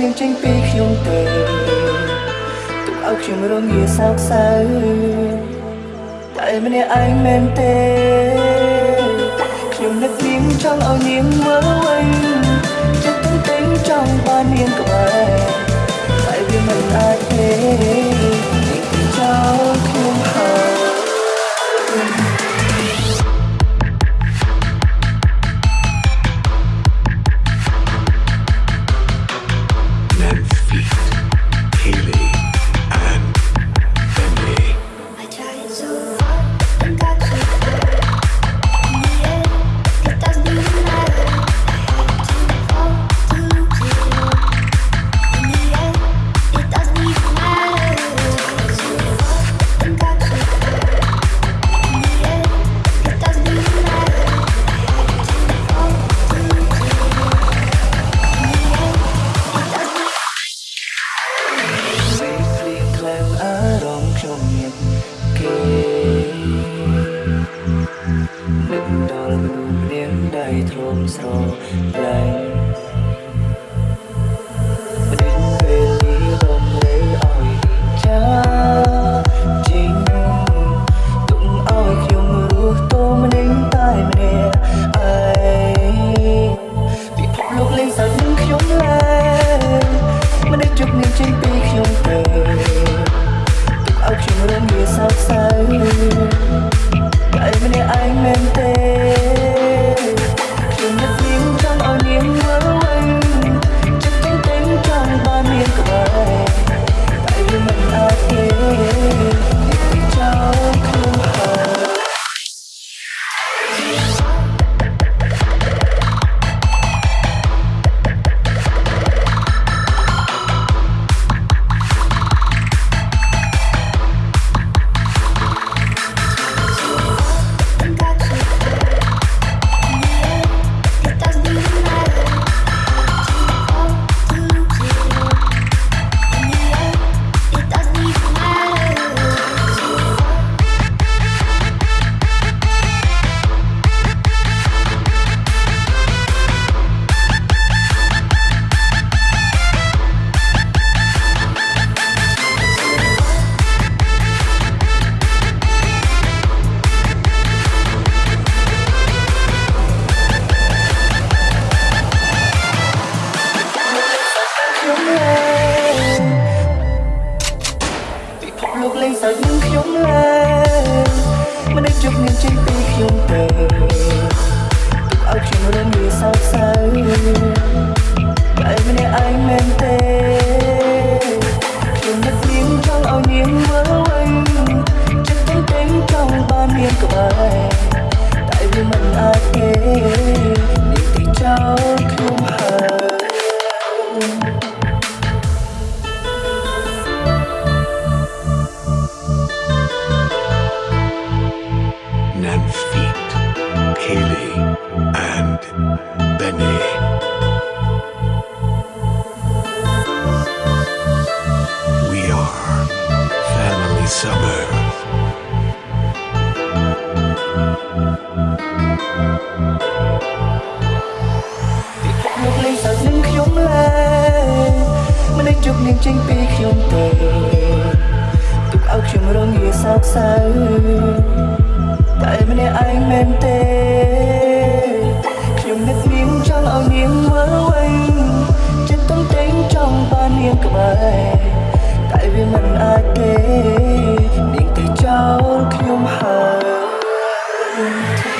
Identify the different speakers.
Speaker 1: នាងចេញពីខ្ញុំទៅទុកឲ្យខ្ញុំរងាសោកសៅតែម្នាក់ឯងមែនទេខ្ញុំនឹកនាងចង់ឲ្យនាងមើល 啊。 សាច់នឹងខ្ញុំឡើងមនុស្សជប់មានចិត្តពីខ្ញុំទៅ ជប់នាងចេញពីខ្ញុំទៅទុកឲ្យខ្ញុំរងងាសោកសៅតែម្នាក់ឯងមែនទេខ្ញុំនឹកនាងចង់ឲ្យនាងមើលវិញចិត្តទំតែងចង់បាននាងក្បែរតែវាមិនអាចទេនាងទៅចោលខ្ញុំហើយ